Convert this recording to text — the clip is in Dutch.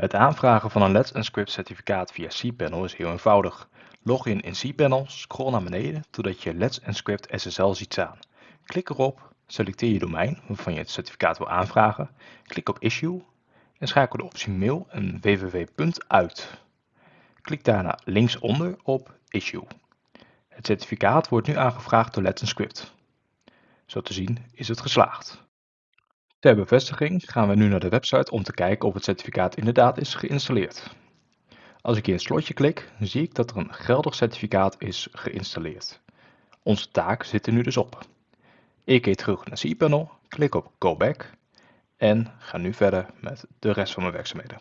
Het aanvragen van een Let's Encrypt certificaat via cPanel is heel eenvoudig. Log in in cPanel, scroll naar beneden totdat je Let's Encrypt SSL ziet staan. Klik erop, selecteer je domein waarvan je het certificaat wil aanvragen, klik op Issue en schakel de optie Mail en www. uit. Klik daarna linksonder op Issue. Het certificaat wordt nu aangevraagd door Let's Encrypt. Zo te zien is het geslaagd. Ter bevestiging gaan we nu naar de website om te kijken of het certificaat inderdaad is geïnstalleerd. Als ik hier een slotje klik, zie ik dat er een geldig certificaat is geïnstalleerd. Onze taak zit er nu dus op. Ik keer terug naar cPanel, klik op Go Back en ga nu verder met de rest van mijn werkzaamheden.